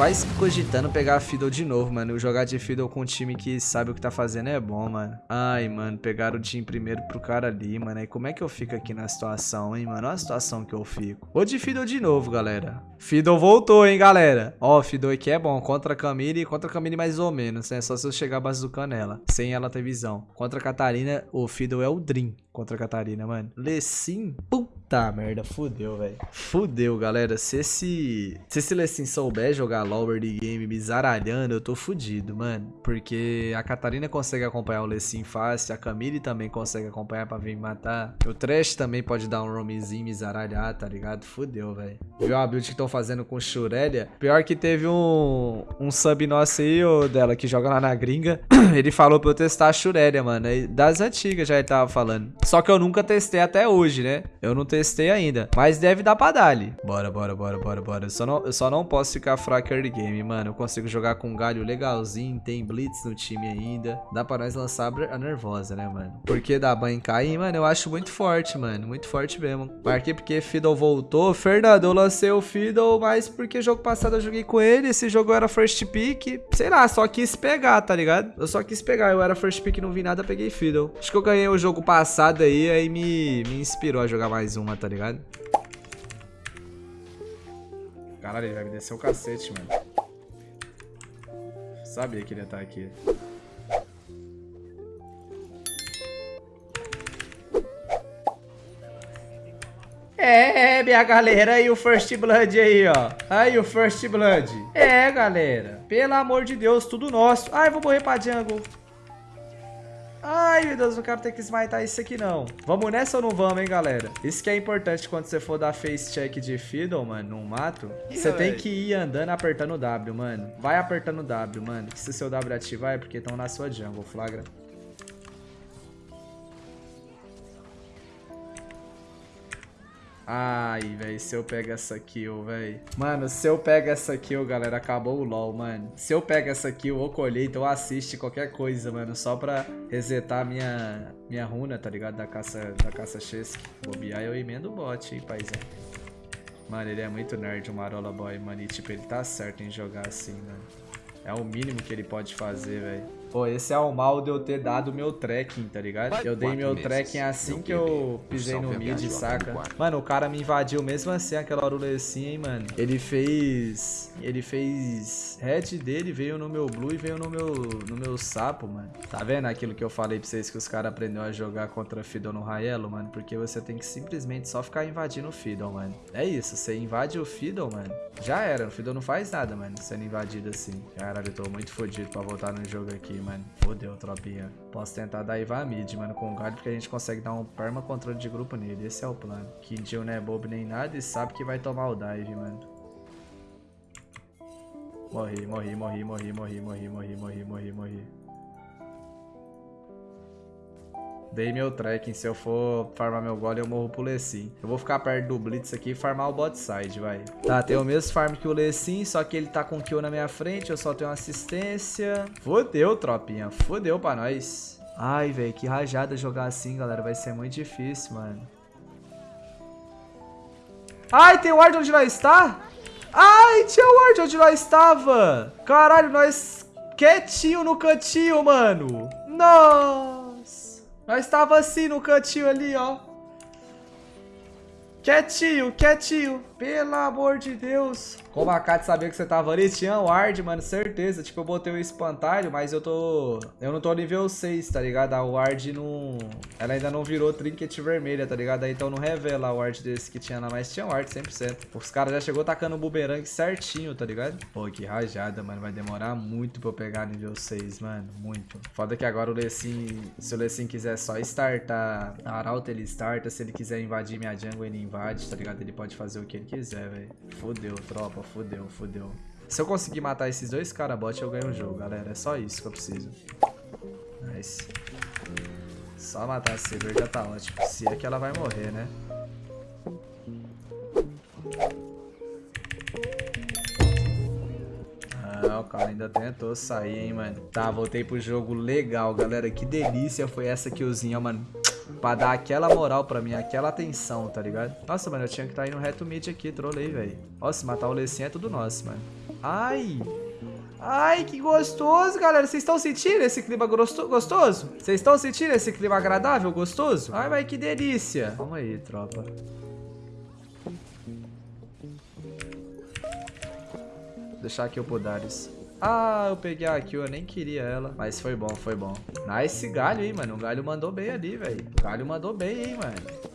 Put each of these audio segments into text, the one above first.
quase cogitando pegar a Fiddle de novo, mano. Jogar de Fiddle com um time que sabe o que tá fazendo é bom, mano. Ai, mano, pegaram o time primeiro pro cara ali, mano. E como é que eu fico aqui na situação, hein, mano? Olha a situação que eu fico. Vou de Fiddle de novo, galera. Fiddle voltou, hein, galera. Ó, Fiddle aqui é bom. Contra a Camille, contra a Camille mais ou menos, né? Só se eu chegar bazucando ela. Sem ela ter visão. Contra a Catarina, o Fiddle é o Dream contra a Catarina, mano. Lecim, puta merda, fudeu, velho. Fudeu, galera. Se esse, se esse Lecim souber jogar Lower de Game me zaralhando, eu tô fudido, mano. Porque a Catarina consegue acompanhar o Lecim fácil, a Camille também consegue acompanhar pra vir me matar. O Trash também pode dar um roamzinho me zaralhar, tá ligado? Fudeu, velho. Viu a build que estão fazendo com Shurelia? Pior que teve um, um sub nosso aí, ô, dela, que joga lá na gringa. ele falou pra eu testar a Shurelia, mano. Das antigas já ele tava falando. Só que eu nunca testei até hoje, né? Eu não testei ainda. Mas deve dar pra dar ali. Bora, bora, bora, bora, bora. Eu só não, eu só não posso ficar fraco early game, mano. Eu consigo jogar com um galho legalzinho. Tem blitz no time ainda. Dá pra nós lançar a nervosa, né, mano? Porque dá banho cair, mano, eu acho muito forte, mano. Muito forte mesmo. Marquei porque Fiddle voltou. Fernando, eu lancei o Fiddle, mas porque jogo passado eu joguei com ele. Esse jogo era first pick. Sei lá, só quis pegar, tá ligado? Eu só quis pegar. Eu era first pick, não vi nada, peguei Fiddle. Acho que eu ganhei o jogo passado aí, aí me, me inspirou a jogar mais uma, tá ligado? Caralho, ele vai me descer o cacete, mano. Sabia que ele ia estar aqui. É, minha galera, aí o First Blood aí, ó. Aí o First Blood. É, galera. Pelo amor de Deus, tudo nosso. Ai, vou morrer pra jungle. Ai, meu Deus, não quero ter que smitar isso aqui, não. Vamos nessa ou não vamos, hein, galera? Isso que é importante quando você for dar face check de Fiddle, mano, num mato. Você tem que ir andando apertando o W, mano. Vai apertando o W, mano. Se seu W ativar é porque estão na sua jungle, flagra. Ai, velho, se eu pego essa kill, velho. Mano, se eu pego essa kill, galera, acabou o LoL, mano. Se eu pego essa kill ou colheita ou assiste qualquer coisa, mano, só pra resetar minha, minha runa, tá ligado? Da caça, da caça Chesky. Bobear eu emendo o bot, hein, paizão. Mano, ele é muito nerd, o Marola Boy, mano. E, tipo, ele tá certo em jogar assim, mano. É o mínimo que ele pode fazer, velho. Pô, esse é o mal de eu ter dado meu trekking, tá ligado? Eu dei meu trekking assim que eu pisei no mid, saca? Mano, o cara me invadiu mesmo assim, aquela assim, hein, mano. Ele fez... Ele fez... Red dele veio no meu blue e veio no meu, no meu sapo, mano. Tá vendo aquilo que eu falei pra vocês que os caras aprenderam a jogar contra Fiddle no Raelo, mano? Porque você tem que simplesmente só ficar invadindo o Fiddle, mano. É isso, você invade o Fiddle, mano. Já era, o Fiddle não faz nada, mano, sendo invadido assim. Caralho, eu tô muito fodido pra voltar no jogo aqui, mano. Fodeu, tropinha. Posso tentar dar Iva mid, mano, com o galho, porque a gente consegue dar um perma controle de grupo nele. Esse é o plano. Jill não é bobo nem nada e sabe que vai tomar o dive, mano. Morri, morri, morri, morri, morri, morri, morri, morri, morri, morri. Dei meu trekking. Se eu for farmar meu golem, eu morro pro Lecim. Eu vou ficar perto do Blitz aqui e farmar o bot side, vai. Tá, tem o mesmo farm que o Lecim, só que ele tá com kill na minha frente. Eu só tenho assistência. Fodeu, tropinha. Fodeu pra nós. Ai, velho, que rajada jogar assim, galera. Vai ser muito difícil, mano. Ai, tem o ward onde nós está? Ai, tinha o ward onde nós estava. Caralho, nós quietinho no cantinho, mano. Nossa. Nós estava assim no cantinho ali, ó. Quietinho, quietinho. Pelo amor de Deus. Como a Kat sabia que você tava ali, tinha ward, mano, certeza. Tipo, eu botei o espantalho, mas eu tô... Eu não tô nível 6, tá ligado? A ward não... Ela ainda não virou trinket vermelha, tá ligado? Então não revela a ward desse que tinha lá, mas tinha ward 100%. Os caras já chegou tacando o boomerang certinho, tá ligado? Pô, que rajada, mano. Vai demorar muito pra eu pegar nível 6, mano. Muito. Foda que agora o Lecim... Se o Lecim quiser só startar a Arauto, ele starta. Se ele quiser invadir minha jungle, ele invade, tá ligado? Ele pode fazer o que ele quiser, velho. Fodeu, tropa fodeu, fodeu. Se eu conseguir matar esses dois caras bot, eu ganho o jogo, galera. É só isso que eu preciso. Nice. Só matar a Saber já tá ótimo. Se é que ela vai morrer, né? Ah, o cara ainda tentou sair, hein, mano. Tá, voltei pro jogo legal, galera. Que delícia foi essa killzinha, mano. Pra dar aquela moral pra mim, aquela atenção, tá ligado? Nossa, mano, eu tinha que estar tá indo reto mid aqui, trolei, velho. Nossa, matar o Lecim é tudo nosso, mano. Ai! Ai, que gostoso, galera. Vocês estão sentindo esse clima gostoso? Vocês estão sentindo esse clima agradável, gostoso? Ai, mas que delícia. Calma aí, tropa. Vou deixar aqui o Podares. Ah, eu peguei a kill, eu nem queria ela. Mas foi bom, foi bom. Nice galho aí, mano. O galho mandou bem ali, velho. O galho mandou bem, hein, mano.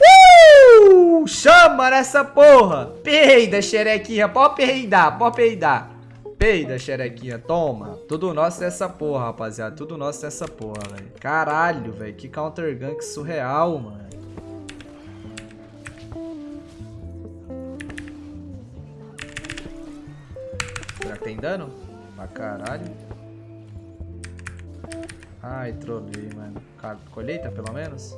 Uh! Chama nessa porra! Peida, xerequinha. Pode peidar, pode peidar. Peida, xerequinha, toma. Tudo nosso dessa porra, rapaziada. Tudo nosso dessa porra, velho. Caralho, velho. Que counter gank surreal, mano. Será que tem dano? Pra caralho. Ai, trolei, mano. Colheita, pelo menos?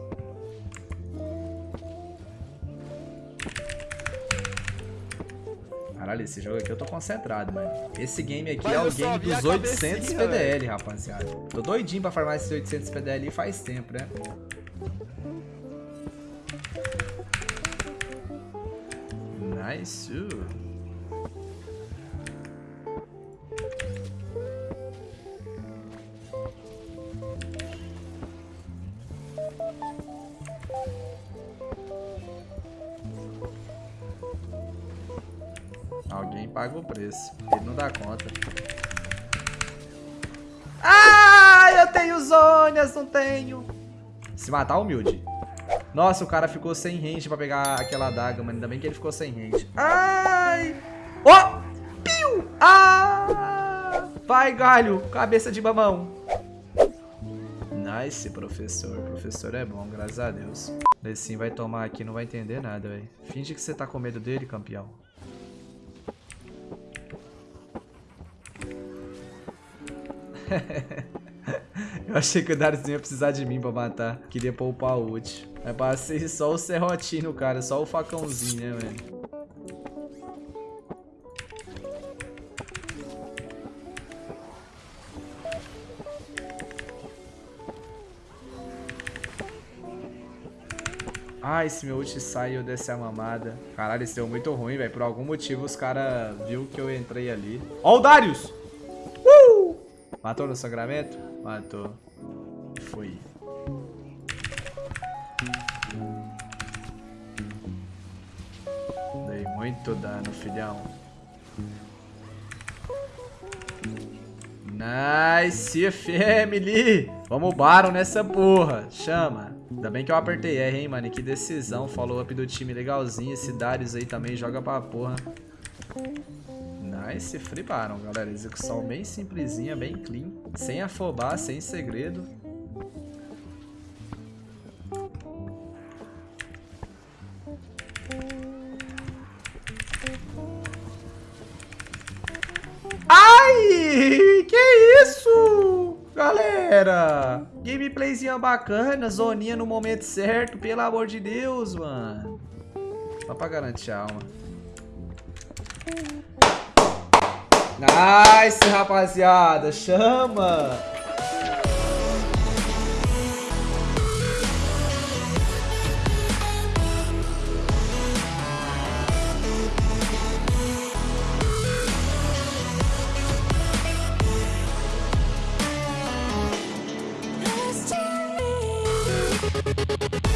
Caralho, esse jogo aqui eu tô concentrado, mano. Esse game aqui Mas é o game dos 800 PDL, véio. rapaziada. Tô doidinho pra farmar esses 800 PDL faz tempo, né? Nice. Alguém paga o preço. Ele não dá conta. Ah, eu tenho zônias, não tenho. Se matar, humilde. Nossa, o cara ficou sem range pra pegar aquela adaga, mano. Ainda bem que ele ficou sem range. Ai! Ó! Oh! Piu! Ah! Vai, galho! Cabeça de mamão. Nice, professor. Professor é bom, graças a Deus. Esse vai tomar aqui, não vai entender nada, velho. Finge que você tá com medo dele, campeão. Eu achei que o Darius ia precisar de mim pra matar. Queria poupar o ult. Mas passei só o serrotinho, cara. Só o facãozinho, né, velho? Ah, esse meu ult sai e eu desci a mamada. Caralho, esse deu muito ruim, velho. Por algum motivo os caras viu que eu entrei ali. Ó o Darius! Matou no sangramento? Matou. Foi. Dei muito dano, filhão. Nice, family! Vamos Baron nessa porra. Chama. Ainda bem que eu apertei R, hein, mano. Que decisão. Follow up do time legalzinho. Esse Darius aí também joga pra porra. Nice, free Baron, galera. Execução bem simplesinha, bem clean. Sem afobar, sem segredo. Ai! Que isso? Galera! Gameplayzinha bacana, zoninha no momento certo. Pelo amor de Deus, mano. Só pra garantir a alma. Nice, rapaziada. Chama.